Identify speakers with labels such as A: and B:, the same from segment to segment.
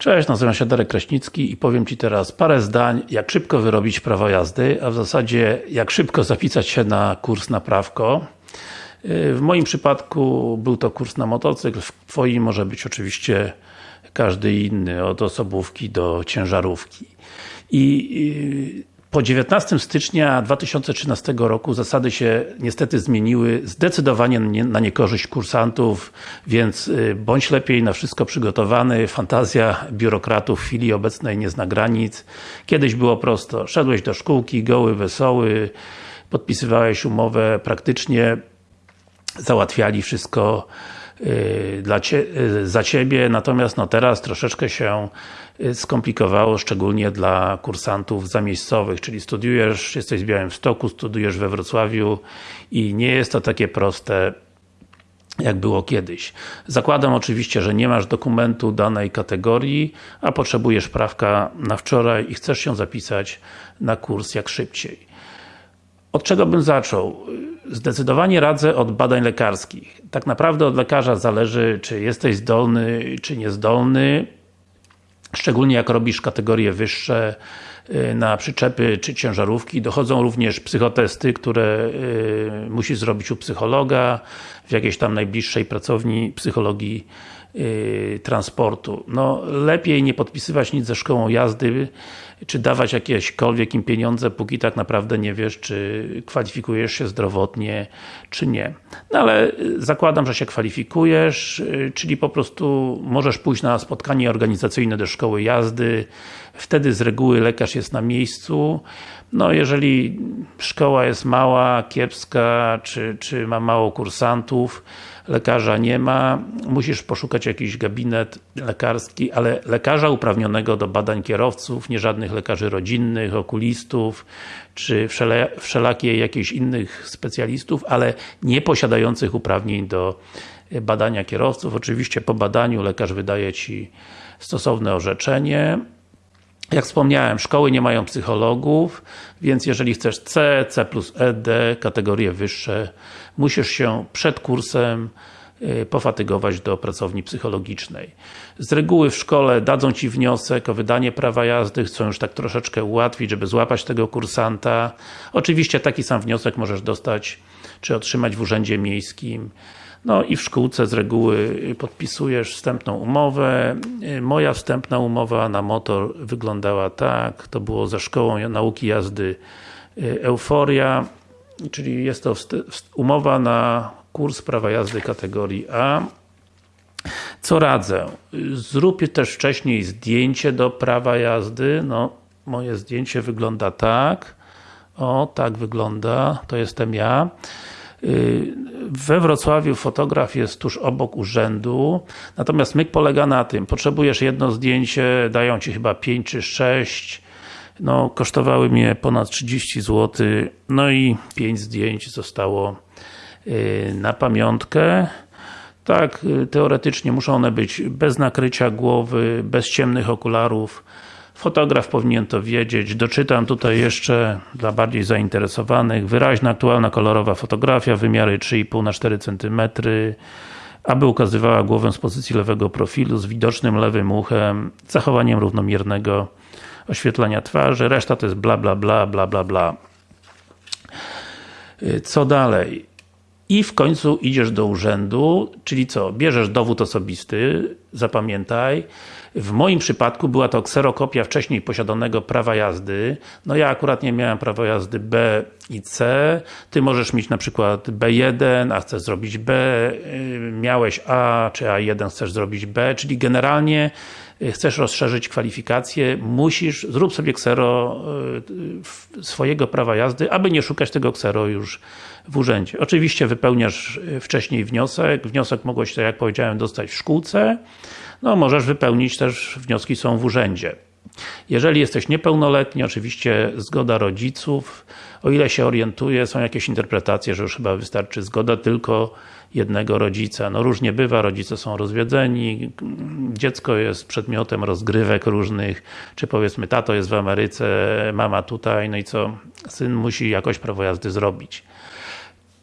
A: Cześć, nazywam się Darek Kraśnicki i powiem Ci teraz parę zdań, jak szybko wyrobić prawo jazdy, a w zasadzie jak szybko zapisać się na kurs na prawko. W moim przypadku był to kurs na motocykl, w Twoim może być oczywiście każdy inny, od osobówki do ciężarówki. I po 19 stycznia 2013 roku zasady się niestety zmieniły zdecydowanie na niekorzyść kursantów, więc y, bądź lepiej na wszystko przygotowany, fantazja biurokratów w chwili obecnej nie zna granic. Kiedyś było prosto, szedłeś do szkółki, goły, wesoły, podpisywałeś umowę, praktycznie załatwiali wszystko dla cie, y, za Ciebie, natomiast no teraz troszeczkę się y, skomplikowało, szczególnie dla kursantów zamiejscowych, czyli studiujesz, jesteś w Białymstoku, studiujesz we Wrocławiu i nie jest to takie proste jak było kiedyś. Zakładam oczywiście, że nie masz dokumentu danej kategorii, a potrzebujesz prawka na wczoraj i chcesz się zapisać na kurs jak szybciej. Od czego bym zaczął? Zdecydowanie radzę od badań lekarskich. Tak naprawdę od lekarza zależy, czy jesteś zdolny, czy niezdolny. Szczególnie jak robisz kategorie wyższe y, na przyczepy czy ciężarówki. Dochodzą również psychotesty, które y, musisz zrobić u psychologa, w jakiejś tam najbliższej pracowni psychologii yy, transportu. No, lepiej nie podpisywać nic ze szkołą jazdy, czy dawać jakiekolwiek im pieniądze, póki tak naprawdę nie wiesz, czy kwalifikujesz się zdrowotnie, czy nie. No ale zakładam, że się kwalifikujesz, czyli po prostu możesz pójść na spotkanie organizacyjne do szkoły jazdy, wtedy z reguły lekarz jest na miejscu, no jeżeli szkoła jest mała, kiepska, czy, czy ma mało kursantów, lekarza nie ma, musisz poszukać jakiś gabinet lekarski, ale lekarza uprawnionego do badań kierowców, nie żadnych lekarzy rodzinnych, okulistów, czy wszelakie jakichś innych specjalistów, ale nie posiadających uprawnień do badania kierowców. Oczywiście po badaniu lekarz wydaje Ci stosowne orzeczenie, jak wspomniałem, szkoły nie mają psychologów, więc jeżeli chcesz C, C plus ED, kategorie wyższe, musisz się przed kursem y, pofatygować do pracowni psychologicznej. Z reguły w szkole dadzą Ci wniosek o wydanie prawa jazdy, chcą już tak troszeczkę ułatwić, żeby złapać tego kursanta. Oczywiście taki sam wniosek możesz dostać, czy otrzymać w Urzędzie Miejskim. No i w szkółce z reguły podpisujesz wstępną umowę. Moja wstępna umowa na motor wyglądała tak, to było ze szkołą nauki jazdy y, Euforia, czyli jest to umowa na kurs prawa jazdy kategorii A. Co radzę? Zrób też wcześniej zdjęcie do prawa jazdy. No, moje zdjęcie wygląda tak. O, tak wygląda. To jestem ja. We Wrocławiu fotograf jest tuż obok urzędu, natomiast myk polega na tym, potrzebujesz jedno zdjęcie, dają Ci chyba 5 czy 6, no kosztowały mnie ponad 30 zł, no i 5 zdjęć zostało y, na pamiątkę. Tak, y, teoretycznie muszą one być bez nakrycia głowy, bez ciemnych okularów, Fotograf powinien to wiedzieć. Doczytam tutaj jeszcze dla bardziej zainteresowanych. Wyraźna, aktualna, kolorowa fotografia, wymiary 3,5 na 4 cm aby ukazywała głowę z pozycji lewego profilu, z widocznym lewym uchem, zachowaniem równomiernego oświetlenia twarzy. Reszta to jest bla bla bla, bla bla bla. Co dalej? I w końcu idziesz do urzędu, czyli co? Bierzesz dowód osobisty, zapamiętaj. W moim przypadku była to kserokopia wcześniej posiadanego prawa jazdy. No ja akurat nie miałem prawa jazdy B i C. Ty możesz mieć na przykład B1, a chcesz zrobić B, y, miałeś A, czy A1 chcesz zrobić B, czyli generalnie chcesz rozszerzyć kwalifikacje, musisz, zrób sobie ksero y, swojego prawa jazdy, aby nie szukać tego ksero już w urzędzie. Oczywiście wypełniasz wcześniej wniosek, wniosek mogłeś, tak jak powiedziałem, dostać w szkółce, no możesz wypełnić też, wnioski są w urzędzie. Jeżeli jesteś niepełnoletni, oczywiście zgoda rodziców. O ile się orientuję, są jakieś interpretacje, że już chyba wystarczy zgoda tylko jednego rodzica. No różnie bywa, rodzice są rozwiedzeni, dziecko jest przedmiotem rozgrywek różnych, czy powiedzmy tato jest w Ameryce, mama tutaj, no i co? Syn musi jakoś prawo jazdy zrobić.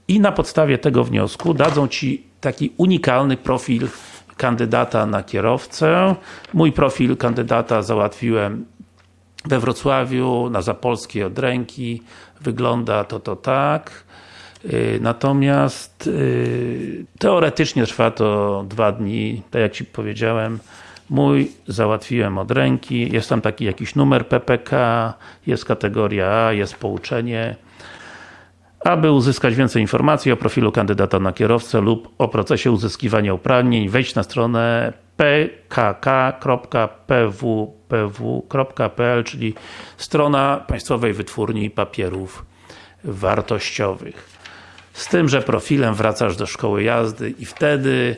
A: I na podstawie tego wniosku dadzą Ci taki unikalny profil kandydata na kierowcę. Mój profil kandydata załatwiłem we Wrocławiu, na Zapolskiej od ręki. Wygląda to to tak. Yy, Natomiast yy, teoretycznie trwa to dwa dni, tak jak Ci powiedziałem. Mój załatwiłem od ręki, jest tam taki jakiś numer PPK, jest kategoria A, jest pouczenie. Aby uzyskać więcej informacji o profilu kandydata na kierowcę lub o procesie uzyskiwania uprawnień, wejdź na stronę pkk.pwpw.pl, czyli strona Państwowej Wytwórni Papierów Wartościowych. Z tym, że profilem wracasz do szkoły jazdy i wtedy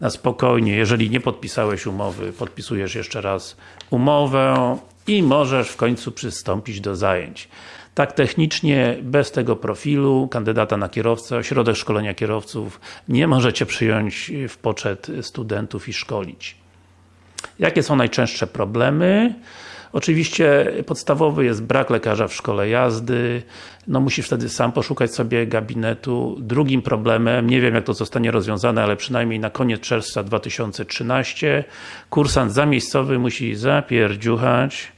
A: na spokojnie, jeżeli nie podpisałeś umowy, podpisujesz jeszcze raz umowę i możesz w końcu przystąpić do zajęć. Tak technicznie, bez tego profilu kandydata na kierowcę, ośrodek szkolenia kierowców nie możecie przyjąć w poczet studentów i szkolić. Jakie są najczęstsze problemy? Oczywiście podstawowy jest brak lekarza w szkole jazdy, no musisz wtedy sam poszukać sobie gabinetu. Drugim problemem, nie wiem jak to zostanie rozwiązane, ale przynajmniej na koniec czerwca 2013 kursant zamiejscowy musi zapierdziuchać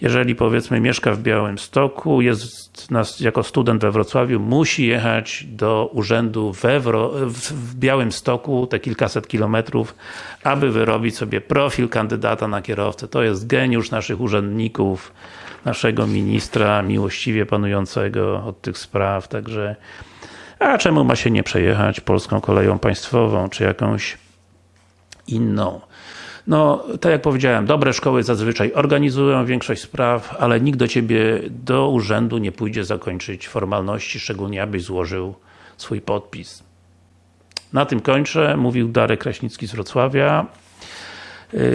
A: jeżeli powiedzmy mieszka w Białymstoku, jest nas, jako student we Wrocławiu, musi jechać do urzędu we Wro w Białymstoku, te kilkaset kilometrów, aby wyrobić sobie profil kandydata na kierowcę. To jest geniusz naszych urzędników, naszego ministra, miłościwie panującego od tych spraw, także a czemu ma się nie przejechać polską koleją państwową, czy jakąś inną? No, tak jak powiedziałem, dobre szkoły zazwyczaj organizują większość spraw, ale nikt do Ciebie, do urzędu nie pójdzie zakończyć formalności, szczególnie abyś złożył swój podpis. Na tym kończę, mówił Darek Kraśnicki z Wrocławia.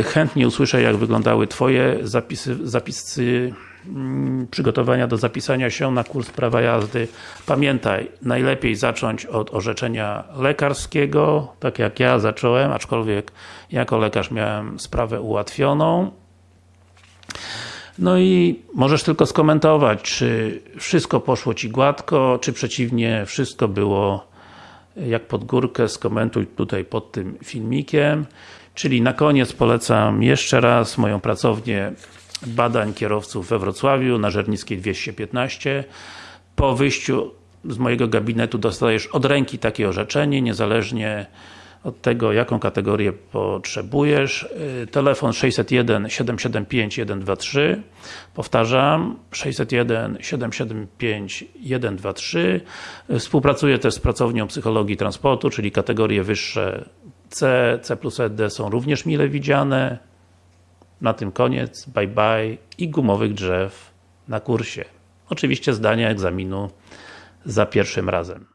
A: Chętnie usłyszę, jak wyglądały Twoje zapisy, zapisy mm, przygotowania do zapisania się na kurs prawa jazdy. Pamiętaj, najlepiej zacząć od orzeczenia lekarskiego, tak jak ja zacząłem, aczkolwiek jako lekarz miałem sprawę ułatwioną. No i możesz tylko skomentować, czy wszystko poszło Ci gładko, czy przeciwnie, wszystko było jak pod górkę, skomentuj tutaj pod tym filmikiem. Czyli na koniec polecam jeszcze raz moją pracownię badań kierowców we Wrocławiu, na Żernickiej 215. Po wyjściu z mojego gabinetu dostajesz od ręki takie orzeczenie, niezależnie od tego, jaką kategorię potrzebujesz. Telefon 601 775 123 Powtarzam, 601 775 123 Współpracuję też z pracownią psychologii transportu, czyli kategorie wyższe C, C plus ED są również mile widziane. Na tym koniec, bye bye i gumowych drzew na kursie. Oczywiście zdania egzaminu za pierwszym razem.